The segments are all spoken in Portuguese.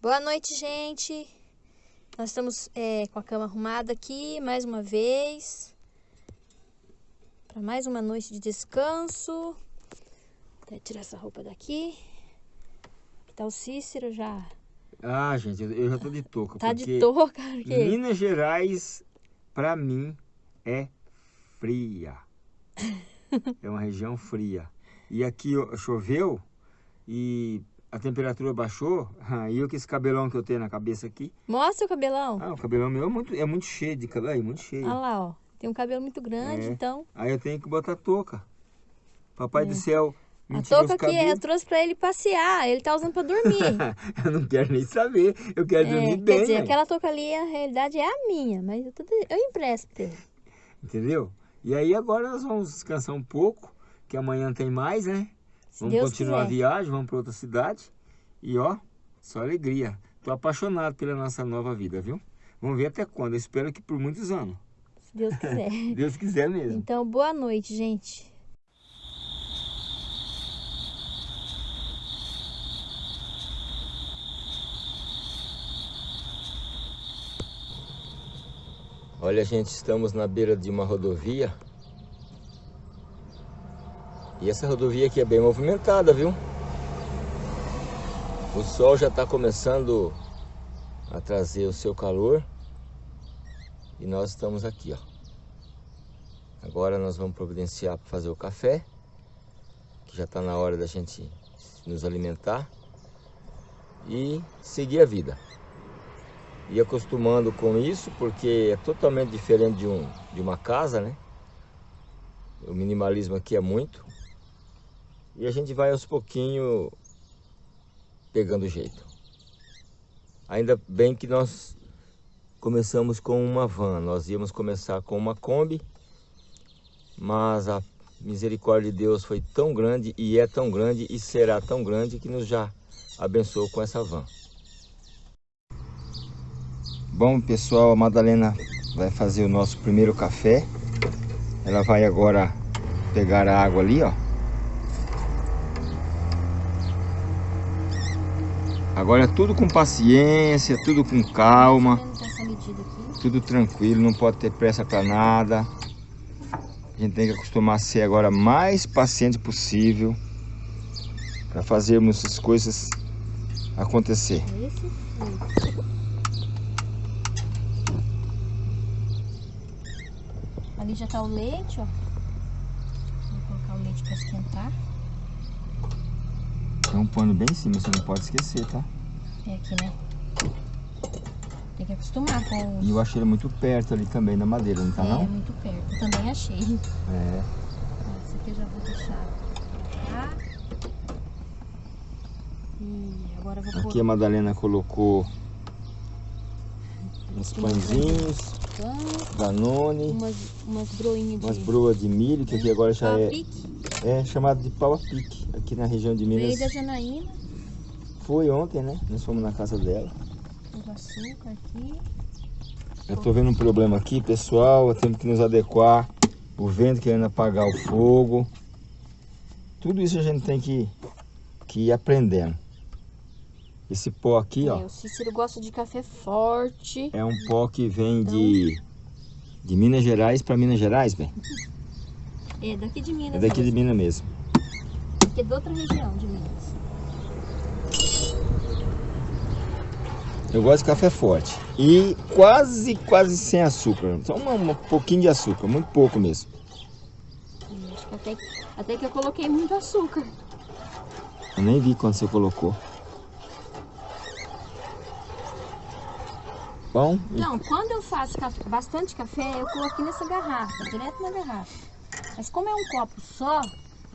Boa noite, gente. Nós estamos é, com a cama arrumada aqui mais uma vez. Para mais uma noite de descanso. Vou tirar essa roupa daqui. Aqui tá o Cícero já. Ah, gente, eu já tô de touca. Tá de touca? Porque... Minas Gerais, para mim, é fria. é uma região fria. E aqui choveu e a temperatura baixou, aí eu com esse cabelão que eu tenho na cabeça aqui. Mostra o cabelão. Ah, o cabelão meu é muito, é muito cheio de cabelo, é muito cheio. Olha lá, ó. Tem um cabelo muito grande, é. então. Aí eu tenho que botar touca. Papai é. do céu, a touca que eu trouxe pra ele passear, ele tá usando pra dormir. eu não quero nem saber, eu quero é, dormir bem. Quer dizer, aquela touca ali, a realidade é a minha, mas eu, tô, eu empresto. Entendeu? E aí agora nós vamos descansar um pouco, que amanhã tem mais, né? Se vamos Deus continuar quiser. a viagem, vamos para outra cidade. E ó, só alegria. Tô apaixonado pela nossa nova vida, viu? Vamos ver até quando. Eu espero que por muitos anos. Se Deus quiser. Deus quiser mesmo. Então, boa noite, gente. Olha, gente, estamos na beira de uma rodovia e essa rodovia aqui é bem movimentada, viu? O sol já está começando a trazer o seu calor. E nós estamos aqui, ó. Agora nós vamos providenciar para fazer o café. Que já está na hora da gente nos alimentar. E seguir a vida. E acostumando com isso, porque é totalmente diferente de, um, de uma casa, né? O minimalismo aqui é muito. E a gente vai aos pouquinhos pegando jeito. Ainda bem que nós começamos com uma van. Nós íamos começar com uma Kombi, mas a misericórdia de Deus foi tão grande e é tão grande e será tão grande que nos já abençoou com essa van. Bom pessoal, a Madalena vai fazer o nosso primeiro café. Ela vai agora pegar a água ali, ó. Agora é tudo com paciência, tudo com calma. Tudo tranquilo, não pode ter pressa para nada. A gente tem que acostumar a ser agora mais paciente possível para fazermos as coisas acontecer. Ali já tá o leite, ó. Vou colocar o leite para esquentar. Tem um pano bem em cima, você não pode esquecer, tá? É aqui, né? Tem que acostumar com os... E eu achei ele muito perto ali também na madeira, não tá é, não? É, muito perto. Eu também achei. É. Essa aqui eu já vou deixar tá? E agora eu vou Aqui pôr... a Madalena colocou uns pãezinhos, Danone, umas, umas broinhas umas broas de milho, que aqui agora já é, pique. É chamado de pau a pique aqui na região de Minas. Veio da Janaína. Foi ontem, né? Nós fomos na casa dela. O açúcar aqui. Eu tô vendo um problema aqui, pessoal. Temos que nos adequar. O vento querendo apagar o fogo. Tudo isso a gente tem que, que ir aprendendo. Esse pó aqui, é, ó. O Cícero gosta de café forte. É um pó que vem então... de, de Minas Gerais para Minas Gerais, bem? É daqui de Minas. É daqui mesmo. de Minas mesmo que é de outra região de Minas. Eu gosto de café forte. E quase, quase sem açúcar. Só um, pouquinho de açúcar, muito pouco mesmo. Que até, até que eu coloquei muito açúcar. Eu nem vi quando você colocou. Bom? Não, quando eu faço bastante café, eu coloquei nessa garrafa, direto na garrafa. Mas como é um copo só,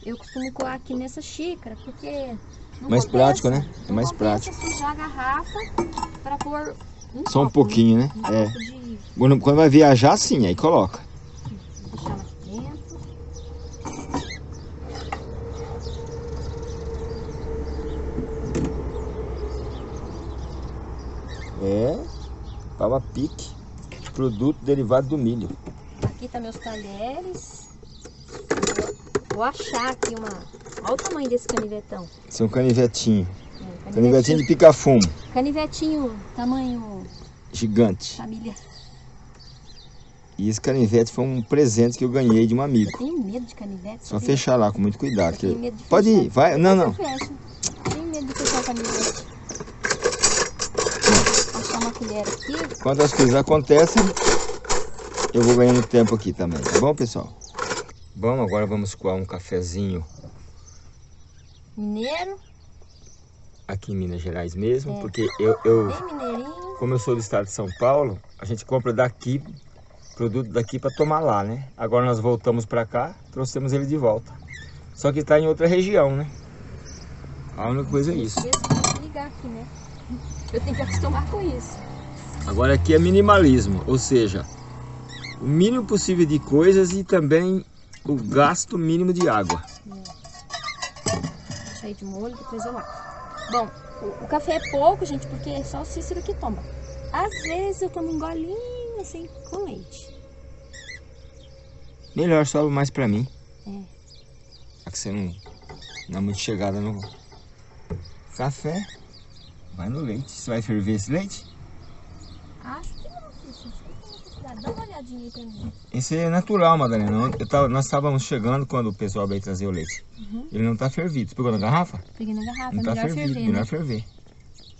eu costumo coar aqui nessa xícara, porque... mais compensa, prático, né? É mais prático. sujar a garrafa para pôr um Só copo, um pouquinho, né? Um é. De... Quando, quando vai viajar, sim, aí coloca. Vou deixar lá dentro. É, pava pique, produto derivado do milho. Aqui tá meus talheres. Vou achar aqui uma... Olha o tamanho desse canivetão. Esse é um canivetinho. É, um Canivetinho de pica-fumo. Canivetinho, tamanho Gigante. família. E esse canivete foi um presente que eu ganhei de um Eu amigo. tenho medo de canivete. Só fechar lá com muito cuidado. Eu tenho que- medo de Pode fechar. ir, vai. Não, não. Eu. Tenho medo de fechar o canivete. Vou achar uma colher aqui. Quando as coisas acontecem, eu vou ganhando tempo aqui também, tá bom, pessoal? Bom, agora vamos coar um cafezinho Mineiro, aqui em Minas Gerais mesmo, É. porque eu, eu, como eu sou do estado de São Paulo, a gente compra daqui, produto daqui para tomar lá, né? Agora nós voltamos para cá, trouxemos ele de volta. Só que está em outra região, né? A única coisa é isso. Ligar aqui, né? Eu tenho que acostumar com isso. Agora aqui é minimalismo, ou seja, o mínimo possível de coisas e também o gasto mínimo de água. Deixa aí de molho, depois eu lavo. Bom, o, o café é pouco, gente, porque é só o Cícero que toma. Às vezes eu tomo um golinho assim com leite. Melhor, só mais pra mim. É. Já que você não, não é muito chegada no café, vai no leite. Você vai ferver esse leite? Acho. Dá uma olhadinha aí pra mim. Esse é natural, Madalena. Tava- nós estávamos chegando quando o pessoal veio trazer o leite. Uhum. Ele não tá fervido. Você pegou na garrafa? Peguei na garrafa, Não tá melhor fervido, ferver, melhor né? ferver.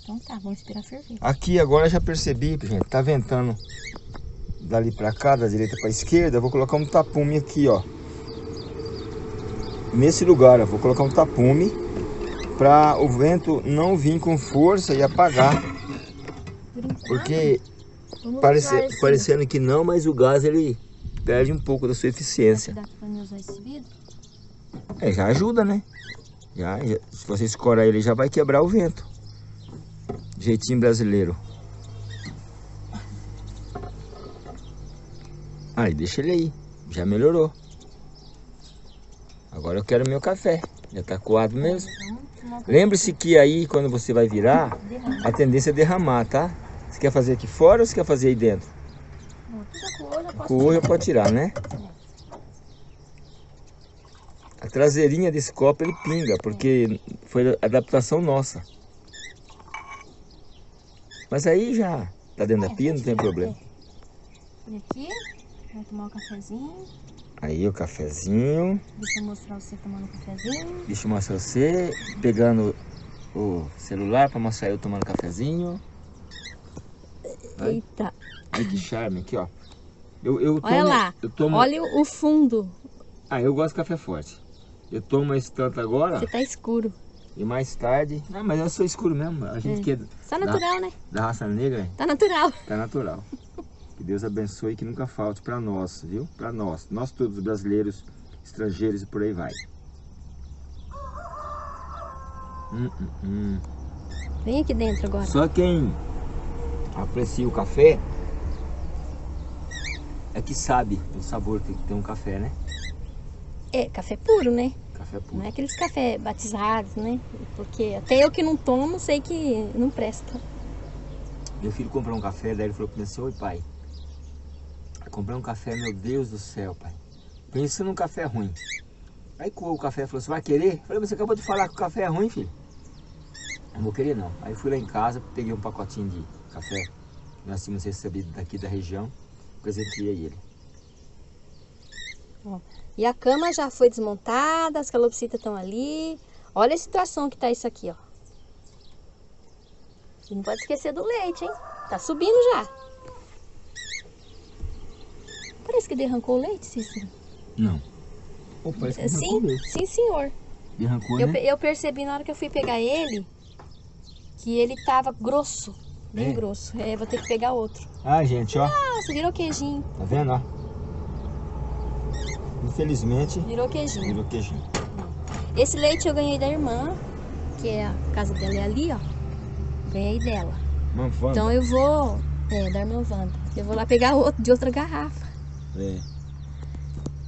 Então tá, vamos esperar ferver. Aqui agora eu já percebi, gente, tá ventando dali pra cá, da direita pra esquerda. Eu vou colocar um tapume aqui, ó. Nesse lugar, eu vou colocar um tapume pra o vento não vir com força e apagar. Porque parece, parecendo que não, mas o gás ele perde um pouco da sua eficiência. É, já ajuda, né? Já, já- se você escorar ele, já vai quebrar o vento. Jeitinho brasileiro. Aí, deixa ele aí. Já melhorou. Agora eu quero meu café. Já tá coado mesmo. Lembre-se que aí, quando você vai virar, a tendência é derramar, tá? Você quer fazer aqui fora ou você quer fazer aí dentro? Tudo com o olho eu posso Com o olho pode tirar, né? A traseirinha desse copo ele pinga, porque foi adaptação nossa. Mas aí já tá dentro da pia, não tem problema. Olha aqui, vai tomar um cafezinho. Aí o cafezinho, Deixa eu mostrar você tomando um cafezinho. deixa eu mostrar você pegando o celular para mostrar eu tomando cafezinho. Vai. Eita, Olha que charme aqui, ó. Eu, eu tomo, Olha lá, Eu tomo, olha o fundo. Ah, eu gosto de café forte. Eu tomo esse tanto agora Você tá escuro. e mais tarde... Ah, mas eu sou escuro mesmo. A gente É. que é Tá natural, né? da raça negra, Tá natural. Tá natural. Que Deus abençoe e que nunca falte para nós, viu? Para nós. Nós todos brasileiros, estrangeiros e por aí vai. Hum, hum, hum. Vem aqui dentro agora. Só quem aprecia o café é que sabe o sabor que tem um café, né? É, café puro, né? Café Não puro. é aqueles café batizados, né? Porque até eu que não tomo, sei que não presta. Meu filho comprou um café, daí ele falou para mim assim, oi pai, eu comprei um café, meu Deus do céu, pai. Pensa num café ruim. Aí coou o café, falou, você vai querer? Eu falei, mas você acabou de falar que o café é ruim, filho. Eu não vou querer não. Aí fui lá em casa, peguei um pacotinho de café, que nós tínhamos recebido daqui da região, presenteei ele. E a cama já foi desmontada, as calopsitas estão ali. Olha a situação que tá isso aqui, ó. E não pode esquecer do leite, hein? Tá subindo já. Parece que derrancou o leite, Cícero. Não. Que Sim, sim, senhor. Derrancou, Eu, né? eu percebi na hora que eu fui pegar ele que ele tava grosso, bem grosso. É, vou ter que pegar outro. Ah, gente, ó. Nossa, virou queijinho, Tá vendo, ó? Infelizmente, virou queijinho. virou queijinho. Esse leite eu ganhei da irmã, que é a casa dela é ali, ó. Ganhei dela. Manfanda. Então eu vou, é, da irmã Wanda. Eu vou lá pegar outro de outra garrafa. É.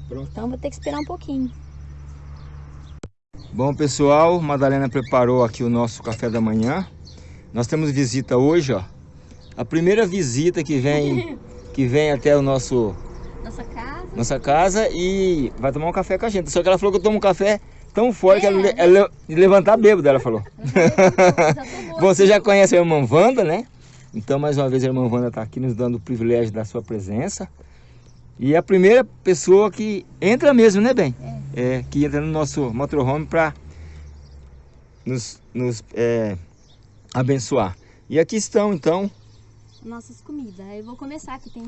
Pronto. Então vou ter que esperar um pouquinho. Bom, pessoal, Madalena preparou aqui o nosso café da manhã. Nós temos visita hoje, ó. A primeira visita que vem, que vem até o nosso Nossa casa. nossa casa e vai tomar um café com a gente. Só que ela falou que eu tomo um café tão forte é, que ela, né? ela, levantar bêbado, ela falou. Já Você já conhece a irmã Wanda, né? Então, mais uma vez, a irmã Wanda está aqui nos dando o privilégio da sua presença. E é a primeira pessoa que entra mesmo, né, Bem? É. é que entra no nosso motorhome para nos, nos é, abençoar. E aqui estão, então... Nossas comidas. Eu vou começar aqui. Tem,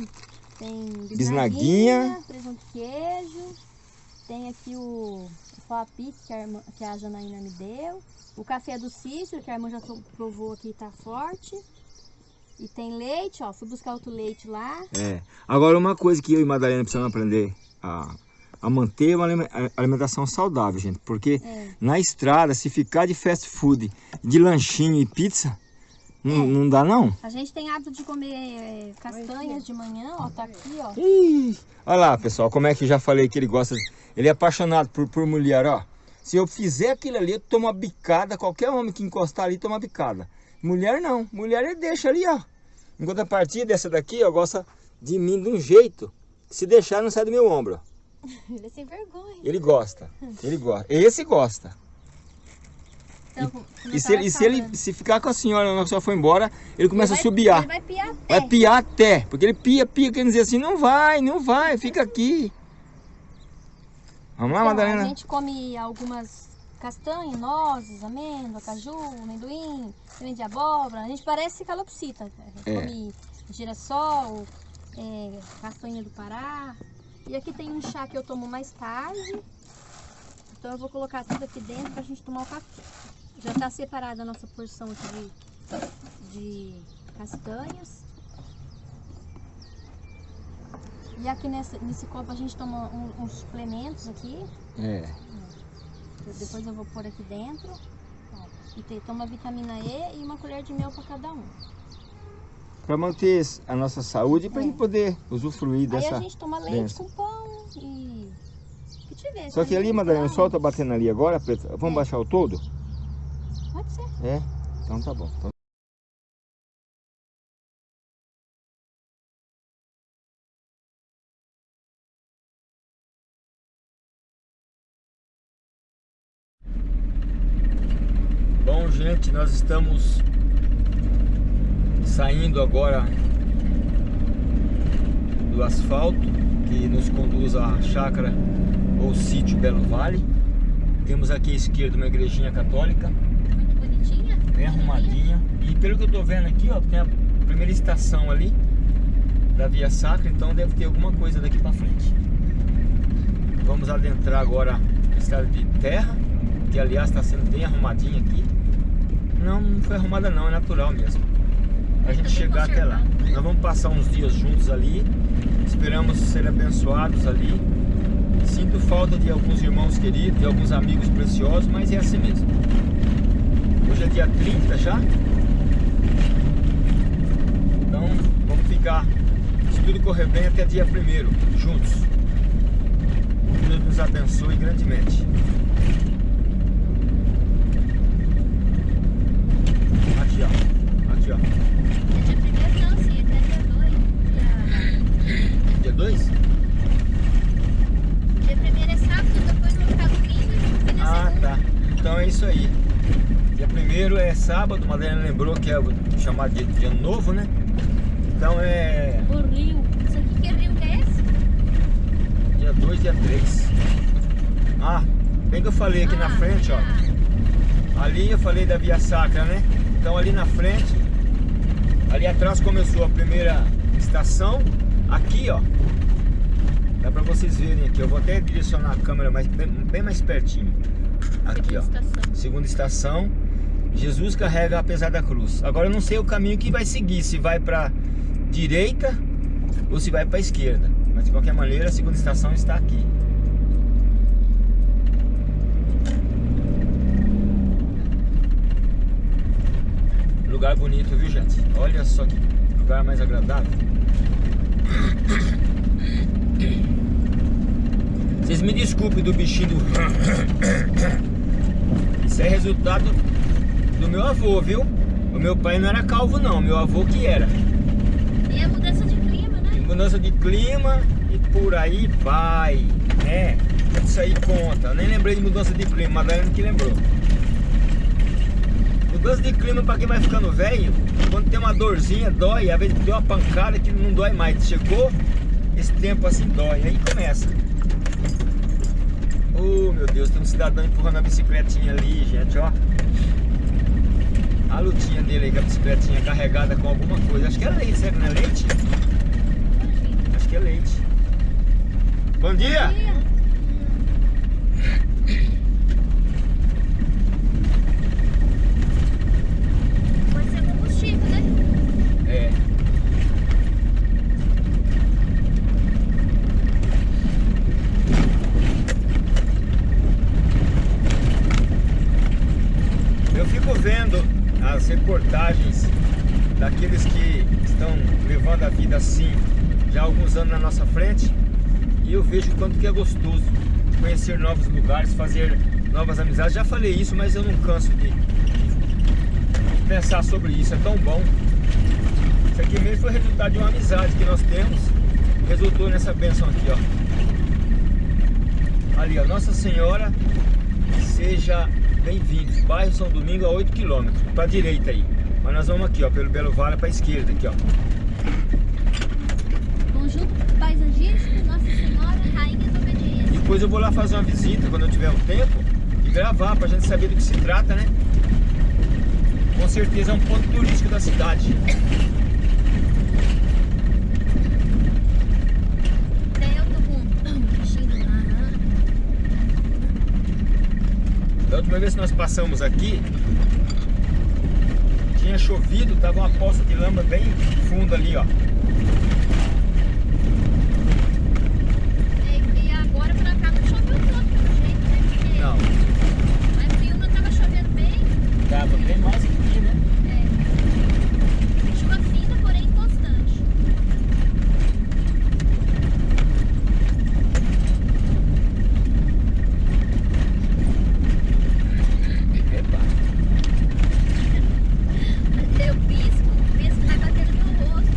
tem bisnaguinha, bisnaguinha, presunto queijo. Tem aqui o, o que a, irmã, que a Janaína me deu. O café do Cícero, que a irmã já provou aqui, tá forte. E tem leite, ó. Fui buscar outro leite lá. É. Agora, uma coisa que eu e Madalena precisamos aprender a, a manter uma alimentação saudável, gente. Porque é. na estrada, se ficar de fast food, de lanchinho e pizza, não, é. não dá não. A gente tem hábito de comer é, castanhas de manhã, ó. Tá aqui, ó. Ih, olha lá, pessoal, como é que já falei que ele gosta... Ele é apaixonado por, por mulher, ó. Se eu fizer aquilo ali, eu tomo uma bicada. Qualquer homem que encostar ali, toma bicada. Mulher não. Mulher ele deixa ali, ó. Enquanto a partir dessa daqui, ó, gosta de mim de um jeito se deixar não sai do meu ombro. Ele é sem vergonha. Ele gosta. Ele gosta. Esse gosta. Então, e, e se, ele, se ele se ficar com a senhora, a senhora foi embora, ele começa ele vai, a subiar. Ele vai piar até. Vai piar até. Porque ele pia, pia, quer dizer assim, não vai, não vai, fica aqui. Vamos lá, então, Madalena? A gente come algumas castanhas, nozes, amêndoa, caju, amendoim, semente de abóbora. A gente parece calopsita. A gente é. come girassol, é, castanha do Pará. E aqui tem um chá que eu tomo mais tarde. Então eu vou colocar tudo aqui dentro pra gente tomar o café. Já tá separada a nossa porção aqui de, de castanhas. E aqui nesse, nesse copo a gente toma um, uns suplementos aqui. É. Depois eu vou pôr aqui dentro. Ó, e tem, toma vitamina E e uma colher de mel para cada um. Para manter a nossa saúde e para é. gente poder usufruir dessa Aí a gente toma leite com pão e... Que tiver, Só que ali, Madalena, o sol tá batendo ali agora, Preta. Vamos é. baixar o todo? Pode ser. É? Então tá bom. Então... Bom, gente, nós estamos saindo agora do asfalto que nos conduz à chácara ou sítio Belo Vale. Temos aqui à esquerda uma igrejinha católica. Muito bonitinha. Bem arrumadinha. E pelo que eu tô vendo aqui, ó, tem a primeira estação ali da Via Sacra, então deve ter alguma coisa daqui para frente. Vamos adentrar agora a estrada de terra, que aliás está sendo bem arrumadinha aqui. Não, não foi arrumada não, é natural mesmo. A gente chegar até lá. Nós vamos passar uns dias juntos ali. Esperamos ser abençoados ali. Sinto falta de alguns irmãos queridos, de alguns amigos preciosos, mas é assim mesmo. Hoje é dia 30 já. Então vamos ficar, se tudo correr bem, até dia 1 juntos. Deus nos abençoe grandemente. Aqui, ó. Aqui, ó. dia primeiro não, sim, até dia 2. Dia 2? Dia primeiro é sábado, depois vou ficar domingo Ah, tá. Então é isso aí. Dia primeiro é sábado, Madalena lembrou que é chamado de, de ano novo, né? Então é... O rio. Isso aqui que rio que é esse? Dia 2, dia 3. Ah, bem que eu falei aqui ah, na frente, ó. Tá. Ali eu falei da Via Sacra, né? Então ali na frente, ali atrás começou a primeira estação. Aqui, ó, dá pra vocês verem aqui. Eu vou até direcionar a câmera mais, bem, bem mais pertinho. Aqui, segunda ó. Estação. Segunda estação. Jesus carrega apesar da cruz. Agora eu não sei o caminho que vai seguir, se vai para direita ou se vai para esquerda. Mas de qualquer maneira, a segunda estação está aqui. Lugar bonito, viu gente? Olha só que lugar mais agradável. Vocês me desculpem do bichinho do... Isso é resultado do meu avô, viu? O meu pai não era calvo não, meu avô que era. E a mudança de clima, né? mudança de clima e por aí vai, né? disso aí conta. Eu nem lembrei de mudança de clima, mas Daiane que lembrou. Mudança de clima para quem vai ficando velho, quando tem uma dorzinha, dói, às vezes deu uma pancada que não dói mais. Chegou esse tempo assim, dói. Aí começa. Oh meu Deus, tem um cidadão empurrando a bicicletinha ali, gente, ó. A lutinha dele aí com a bicicletinha carregada com alguma coisa. Acho que é leite, será que não é leite? Acho que é leite. Bom dia! Bom dia. Pode ser combustível, né? É. Eu fico vendo as reportagens daqueles que estão levando a vida assim já há alguns anos na nossa frente e eu vejo o quanto que é gostoso conhecer novos lugares, fazer novas amizades. Já falei isso, mas eu não canso de, de pensar sobre isso. É tão bom. Isso aqui mesmo foi resultado de uma amizade que nós temos. Resultou nessa benção aqui, ó. Ali, ó. Nossa Senhora seja bem-vindos. Bairro São Domingo a 8 km. Para direita aí. Mas nós vamos aqui, ó. Pelo Belo Vale para esquerda aqui, ó. Conjunto paisagístico Nossa Senhora Rainha da Obediência. Depois eu vou lá fazer uma visita quando eu tiver um tempo e gravar pra gente saber do que se trata, né? Com certeza é um ponto turístico da cidade. Mar. Da última vez que nós passamos aqui, tinha chovido, tava uma poça de lama bem funda ali, ó. E, e agora pra cá não choveu tanto, pelo jeito, né? Porque Não, Mas em Piúna tava chovendo bem. Tava bem mais que aqui, né? É. Chuva fina, porém constante. Epa. Mas eu pisco, o pisco vai bater no meu rosto.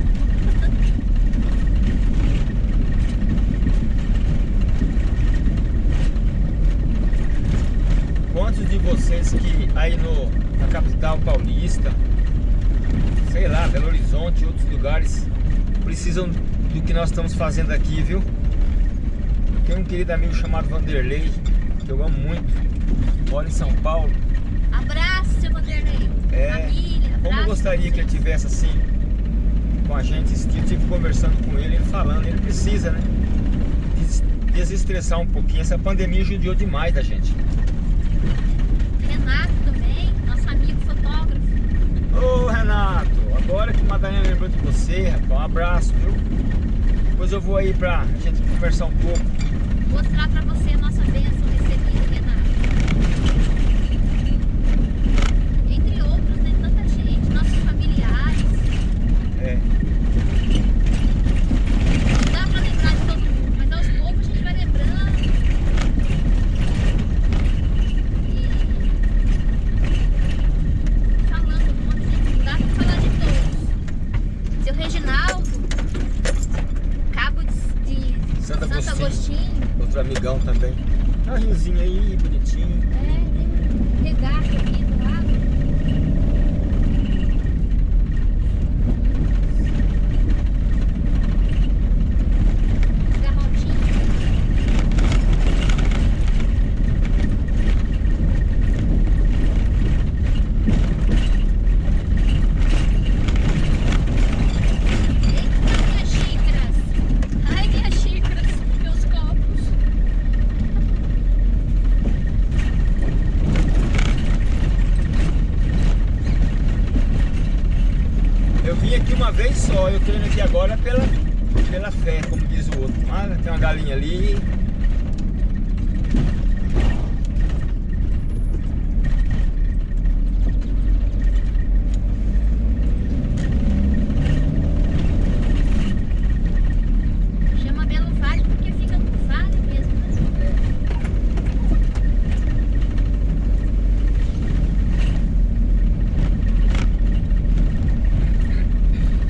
Quantos de vocês que aí no, na capital paulista, sei lá, Belo Horizonte, outros lugares, precisam do que nós estamos fazendo aqui, viu? Tem um querido amigo chamado Vanderlei, que eu amo muito, mora em São Paulo. Abraço, seu Vanderlei. É, Família, Como eu gostaria que ele tivesse assim com a gente, eu tive conversando com ele, ele falando, ele precisa, né? des- Desestressar um pouquinho. Essa pandemia judiou demais da gente. Renato também, nosso amigo fotógrafo. Ô Renato, agora que Madalena lembrou de você, rapaz, um abraço, viu? Depois eu vou aí pra gente conversar um pouco. Mostrar pra você a nossa bênção recebida, Renato. Entre outros, né? Tanta gente, nossos familiares. É, Não dá pra lembrar de todo mundo, mas aos poucos a gente vai lembrando. E falando um monte, né? Não dá pra falar de todos. Seu Reginaldo, Cabo de, de Santo Santo, Agostinho. Agostinho. outro amigão também. Tá um riozinho aí, bonitinho. É, tem um regato aqui do lado. Garrotinho. Eita, minhas xícaras! Ai, minhas xícaras! Meus copos! Eu vim aqui uma vez só, eu tô indo aqui agora pela, pela fé, como diz o outro. Ah, tem uma galinha ali. Chama Belo Vale porque fica no vale mesmo, né?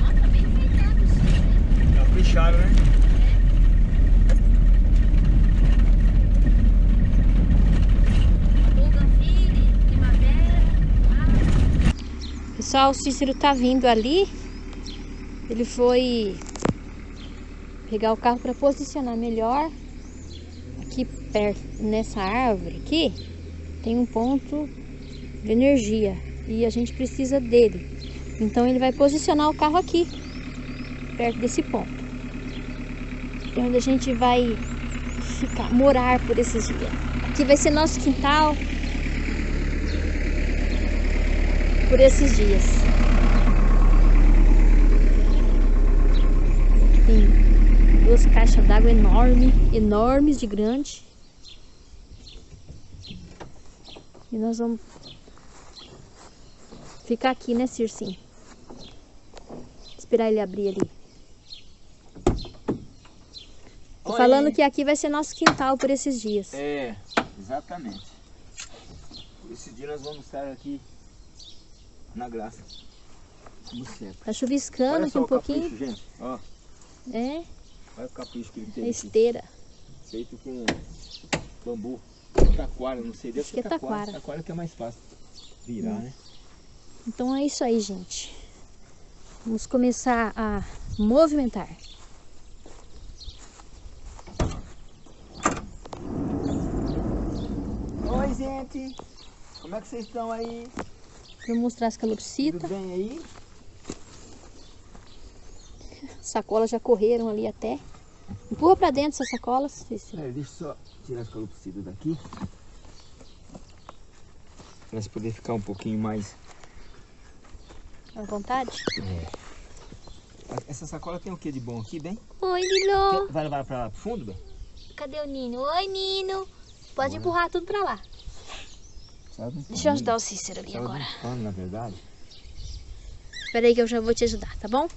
Ó, tá bem enfeitado isso, né? Capricharam, né? Pessoal, o Cícero tá vindo ali. Ele foi pegar o carro para posicionar melhor. Aqui perto, nessa árvore aqui, tem um ponto de energia e a gente precisa dele. Então ele vai posicionar o carro aqui, perto desse ponto. É onde a gente vai ficar, morar por esses dias. Aqui vai ser nosso quintal por esses dias. Tem duas caixas d'água enormes, enormes de grande. E nós vamos ficar aqui, né, Circinho? Esperar ele abrir ali. Tô falando que aqui vai ser nosso quintal por esses dias. É, exatamente. Por esse dia nós vamos estar aqui na graça. No centro. Tá chuviscando Olha aqui um pouquinho. capricho, gente. Ó, É, olha o capricho que ele é tem aqui. esteira. Feito com bambu. Taquara, não sei. Deve Acho que é taquara. Taquara que é mais fácil virar, Hum. né? Então é isso aí, gente. Vamos começar a movimentar. Oi, gente. Como é que vocês estão aí? Vou mostrar as calopsitas. Tudo bem aí? Sacolas já correram ali até. Empurra pra dentro essas sacolas. É, deixa eu só tirar as calopsitas daqui. Pra se poder ficar um pouquinho mais... À vontade. Essa sacola tem o que de bom aqui, bem? Oi, Lilo. Vai levar pra lá pro fundo, bem? Cadê o Nino? Oi, Nino. Pode empurrar tudo pra lá. Deixa eu ajudar o Cícero ali agora. na verdade. Espera aí que eu já vou te ajudar, tá bom?